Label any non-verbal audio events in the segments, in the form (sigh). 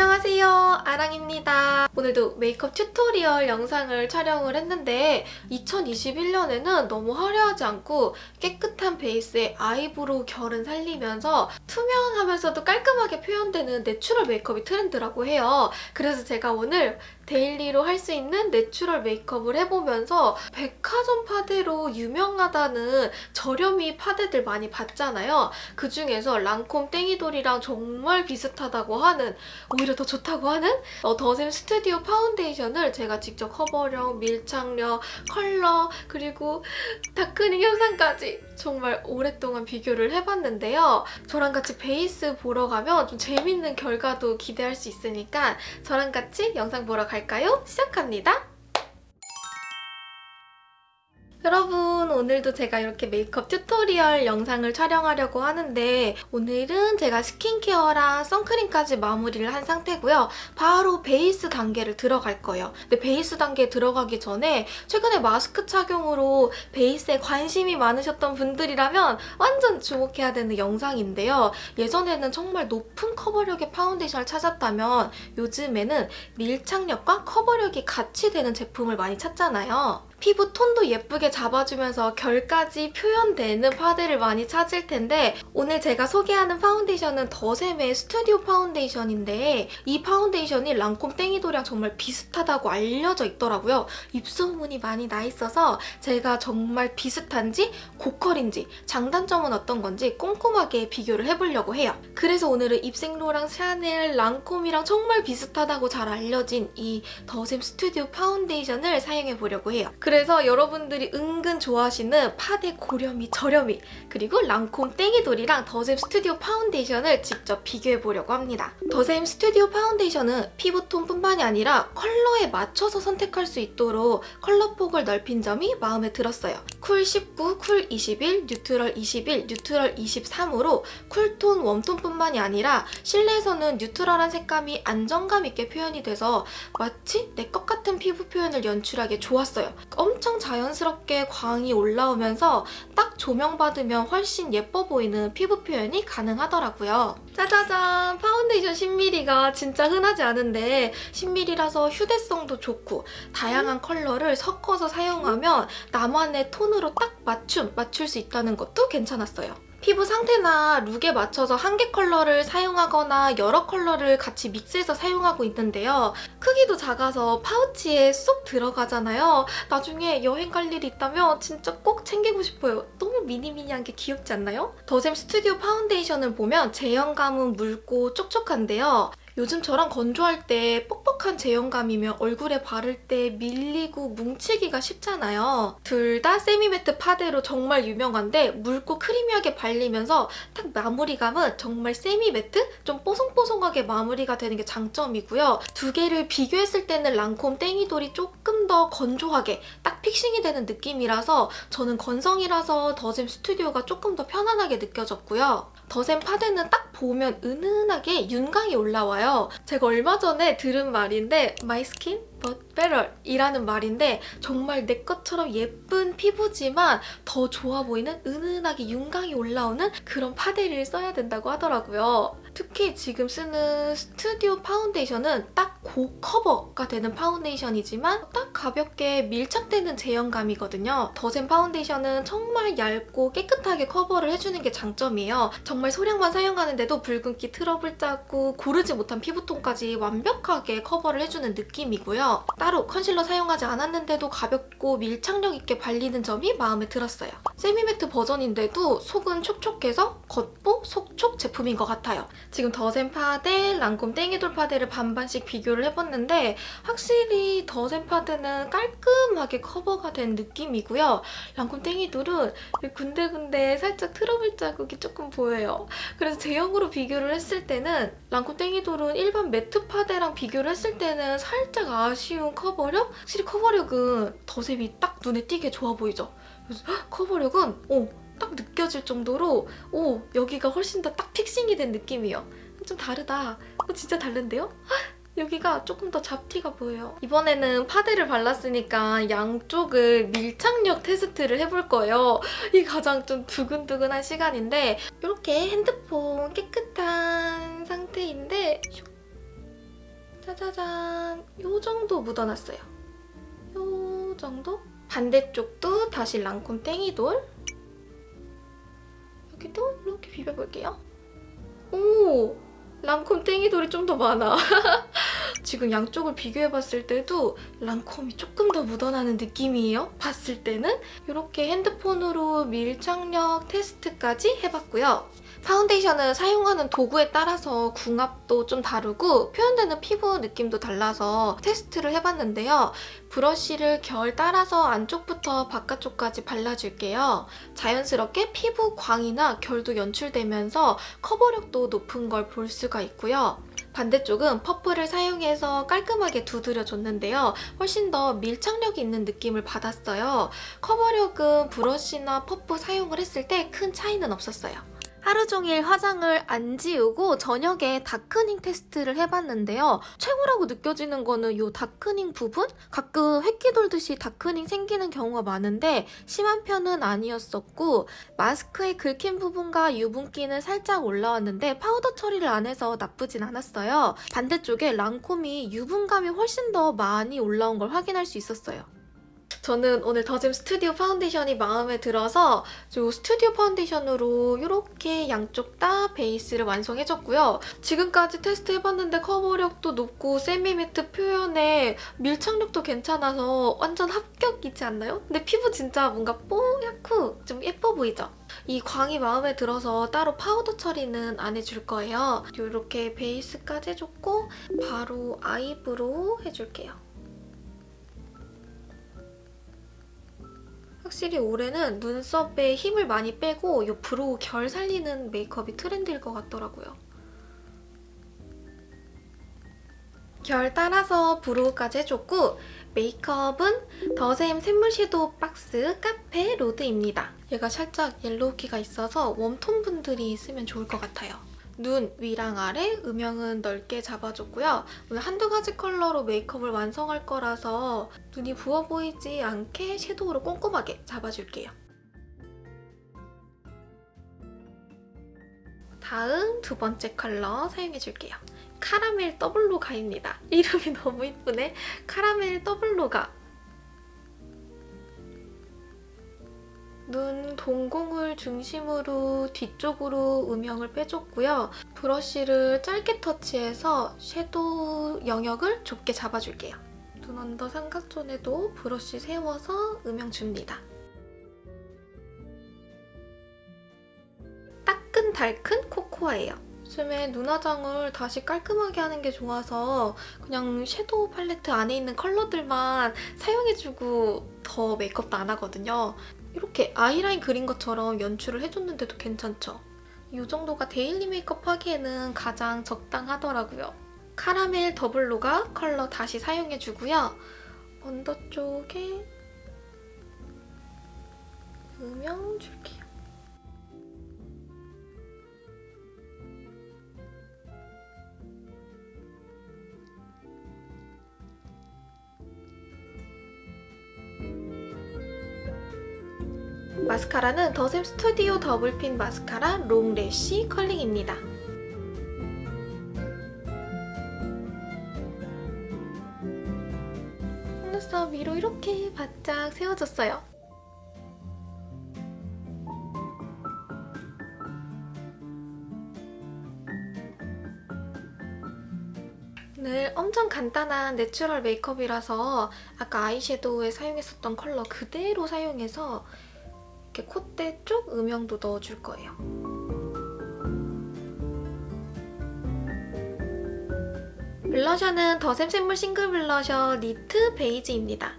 안녕하세요. 아랑입니다. 오늘도 메이크업 tutorial 영상을 촬영을 했는데 2021년에는 너무 화려하지 않고 깨끗한 베이스의 eyebrow 결은 살리면서 투명하면서도 깔끔하게 표현되는 natural 메이크업이 트렌드라고 해요. 그래서 제가 오늘 daily로 할 수 있는 natural 메이크업을 해보면서 백화점 파데로 유명하다는 저렴이 파데들 많이 봤잖아요. 그중에서 랑콤 땡이돌이랑 정말 비슷하다고 하는 오히려 더 좋다고 하는 어, 더샘 스튜디오 파운데이션을 제가 직접 커버력, 밀착력, 컬러 그리고 darkening 현상까지 정말 오랫동안 비교를 해봤는데요. 저랑 같이 베이스 보러 가면 좀 재밌는 결과도 기대할 수 있으니까 저랑 같이 영상 보러 갈까요? 시작합니다. 여러분 오늘도 제가 이렇게 메이크업 tutorial 영상을 촬영하려고 하는데 오늘은 제가 스킨케어랑 선크림까지 마무리를 한 상태고요. 바로 베이스 단계를 들어갈 거예요. 근데 베이스 단계에 들어가기 전에 최근에 마스크 착용으로 베이스에 관심이 많으셨던 분들이라면 완전 주목해야 되는 영상인데요. 예전에는 정말 높은 커버력의 파운데이션을 찾았다면 요즘에는 밀착력과 커버력이 같이 되는 제품을 많이 찾잖아요. 피부 톤도 예쁘게 잡아주면서 결까지 표현되는 파데를 많이 찾을 텐데 오늘 제가 소개하는 파운데이션은 더샘의 스튜디오 파운데이션인데 이 파운데이션이 랑콤 땡이돌이랑 정말 비슷하다고 알려져 있더라고요. 입소문이 많이 나 있어서 제가 정말 비슷한지 고퀄인지 장단점은 어떤 건지 꼼꼼하게 비교를 해보려고 해요. 그래서 오늘은 입생로랑 샤넬, 랑콤이랑 정말 비슷하다고 잘 알려진 이 더샘 스튜디오 파운데이션을 사용해보려고 해요. 그래서 여러분들이 은근 좋아하시는 파데 고렴이 저렴이 그리고 랑콤 땡이돌이랑 더샘 스튜디오 파운데이션을 직접 비교해보려고 합니다. 더샘 스튜디오 파운데이션은 피부톤뿐만이 아니라 컬러에 맞춰서 선택할 수 있도록 컬러 폭을 넓힌 점이 마음에 들었어요. cool 19, cool 21, neutral 21, neutral 23으로 cool tone, warm tone뿐만이 아니라 실내에서는 neutral한 색감이 안정감 있게 표현이 돼서 마치 내 것 같은 피부 표현을 연출하기 좋았어요. 엄청 자연스럽게 광이 올라오면서 딱 조명받으면 훨씬 예뻐 보이는 피부 표현이 가능하더라고요. 짜자잔! 파운데이션 10ml가 진짜 흔하지 않은데 10ml라서 휴대성도 좋고 다양한 컬러를 섞어서 사용하면 나만의 톤으로 딱 맞춤, 맞출 수 있다는 것도 괜찮았어요. 피부 상태나 룩에 맞춰서 한 개 컬러를 사용하거나 여러 컬러를 같이 mix해서 사용하고 있는데요. 크기도 작아서 파우치에 쏙 들어가잖아요. 나중에 여행 갈 일이 있다면 진짜 꼭 챙기고 싶어요. 너무 미니미니한 게 귀엽지 않나요? 더샘 스튜디오 파운데이션을 보면 제형감은 묽고 촉촉한데요. 요즘처럼 건조할 때 뻑뻑한 제형감이면 얼굴에 바를 때 밀리고 뭉치기가 쉽잖아요. 둘 다 semi-matte 파데로 정말 유명한데 묽고 크리미하게 발리면서 딱 마무리감은 정말 semi-matte? 좀 뽀송뽀송하게 마무리가 되는 게 장점이고요. 두 개를 비교했을 때는 랑콤 땡이돌이 조금 더 건조하게 딱 fixing이 되는 느낌이라서 저는 건성이라서 더샘 스튜디오가 조금 더 편안하게 느껴졌고요. 더샘 파데는 딱 보면 은은하게 윤광이 올라와요. 제가 얼마 전에 들은 말인데 My skin but better 이라는 말인데 정말 내 것처럼 예쁜 피부지만 더 좋아 보이는 은은하게 윤광이 올라오는 그런 파데를 써야 된다고 하더라고요. 특히 지금 쓰는 스튜디오 파운데이션은 딱 고커버가 되는 파운데이션이지만 딱 가볍게 밀착되는 제형감이거든요. 더샘 파운데이션은 정말 얇고 깨끗하게 커버를 해주는 게 장점이에요. 정말 소량만 사용하는데도 붉은기 트러블 자국 고르지 못한 피부톤까지 완벽하게 커버를 해주는 느낌이고요. 따로 컨실러 사용하지 않았는데도 가볍고 밀착력 있게 발리는 점이 마음에 들었어요. semi-matte 버전인데도 속은 촉촉해서 겉보 속촉 제품인 것 같아요. 지금 더샘 파데, 랑콤 땡이돌 파데를 반반씩 비교를 해봤는데 확실히 더샘 파데는 깔끔하게 커버가 된 느낌이고요. 랑콤 땡이돌은 군데군데 살짝 트러블 자국이 조금 보여요. 그래서 제형으로 비교를 했을 때는 랑콤 땡이돌은 일반 matte 파데랑 비교를 했을 때는 살짝 아쉬운 커버력? 확실히 커버력은 더샘이 딱 눈에 띄게 좋아 보이죠? 그래서 커버력은 오, 딱 느껴질 정도로 오 여기가 훨씬 더 딱 픽싱이 된 느낌이에요. 좀 다르다. 어, 진짜 다른데요? 여기가 조금 더 잡티가 보여요. 이번에는 파데를 발랐으니까 양쪽을 밀착력 테스트를 해볼 거예요. 이 가장 좀 두근두근한 시간인데 이렇게 핸드폰 깨끗한 상태인데 짜자잔 요 정도 묻어놨어요. 요 정도? 반대쪽도 다시 랑콤 땡이돌 여기도 이렇게 비벼볼게요. 오! 랑콤 땡이돌이 좀 더 많아. (laughs) 지금 양쪽을 비교해봤을 때도 랑콤이 조금 더 묻어나는 느낌이에요. 봤을 때는 이렇게 핸드폰으로 밀착력 테스트까지 해봤고요. 파운데이션은 사용하는 도구에 따라서 궁합도 좀 다르고 표현되는 피부 느낌도 달라서 테스트를 해봤는데요. 브러쉬를 결 따라서 안쪽부터 바깥쪽까지 발라줄게요. 자연스럽게 피부 광이나 결도 연출되면서 커버력도 높은 걸 볼 수가 있고요. 반대쪽은 퍼프를 사용해서 깔끔하게 두드려줬는데요. 훨씬 더 밀착력이 있는 느낌을 받았어요. 커버력은 브러쉬나 퍼프 사용을 했을 때 큰 차이는 없었어요. 하루 종일 화장을 안 지우고 저녁에 darkening 테스트를 해봤는데요. 최고라고 느껴지는 거는 이 darkening 부분? 가끔 회끼 돌듯이 darkening 생기는 경우가 많은데 심한 편은 아니었었고 마스크에 긁힌 부분과 유분기는 살짝 올라왔는데 파우더 처리를 안 해서 나쁘진 않았어요. 반대쪽에 랑콤이 유분감이 훨씬 더 많이 올라온 걸 확인할 수 있었어요. 저는 오늘 더샘 스튜디오 파운데이션이 마음에 들어서 이 스튜디오 파운데이션으로 이렇게 양쪽 다 베이스를 완성해줬고요. 지금까지 테스트해봤는데 커버력도 높고 semi-matte 표현에 밀착력도 괜찮아서 완전 합격이지 않나요? 근데 피부 진짜 뭔가 뽀얗고 좀 예뻐 보이죠? 이 광이 마음에 들어서 따로 파우더 처리는 안 해줄 거예요. 이렇게 베이스까지 해줬고 바로 eyebrow 해줄게요. 확실히 올해는 눈썹에 힘을 많이 빼고 이 brow 결 살리는 메이크업이 트렌드일 것 같더라고요. 결 따라서 brow까지 해줬고 메이크업은 더샘 샘물 섀도우 박스 카페 로드입니다. 얘가 살짝 yellow기가 있어서 웜톤 분들이 쓰면 좋을 것 같아요. 눈 위랑 아래 음영은 넓게 잡아줬고요. 오늘 한두 가지 컬러로 메이크업을 완성할 거라서 눈이 부어 보이지 않게 섀도우로 꼼꼼하게 잡아줄게요. 다음 두 번째 컬러 사용해줄게요. 카라멜 더블로가입니다. (laughs) 이름이 너무 이쁘네. 카라멜 더블로가 눈 동공을 중심으로 뒤쪽으로 음영을 빼줬고요. 브러쉬를 짧게 터치해서 섀도우 영역을 좁게 잡아줄게요. 눈 언더 삼각존에도 브러쉬 세워서 음영 줍니다. 따끈달큰 코코아예요. 요즘에 눈화장을 다시 깔끔하게 하는 게 좋아서 그냥 섀도우 팔레트 안에 있는 컬러들만 사용해주고 더 메이크업도 안 하거든요. 이렇게 아이라인 그린 것처럼 연출을 해줬는데도 괜찮죠? 이 정도가 daily 메이크업 하기에는 가장 적당하더라고요. 카라멜 더블로가 컬러 다시 사용해주고요. 언더 쪽에 음영 줄게요. 마스카라는 더샘 스튜디오 더블핀 마스카라 롱래쉬 컬링입니다. 속눈썹 위로 이렇게 바짝 세워줬어요. 오늘 엄청 간단한 natural 메이크업이라서 아까 아이섀도우에 사용했었던 컬러 그대로 사용해서 이렇게 콧대 쪽 음영도 넣어줄 거예요. 블러셔는 더샘샘물 싱글 블러셔 니트 베이지입니다.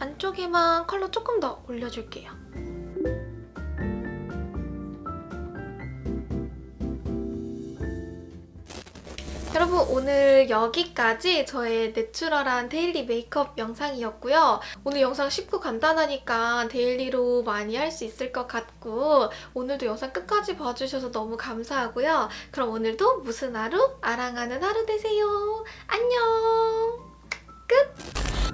안쪽에만 컬러 조금 더 올려줄게요. 여러분 오늘 여기까지 저의 내추럴한 daily 메이크업 영상이었고요. 오늘 영상 쉽고 간단하니까 daily로 많이 할 수 있을 것 같고 오늘도 영상 끝까지 봐주셔서 너무 감사하고요. 그럼 오늘도 무슨 하루? 아랑하는 하루 되세요. 안녕! 끝!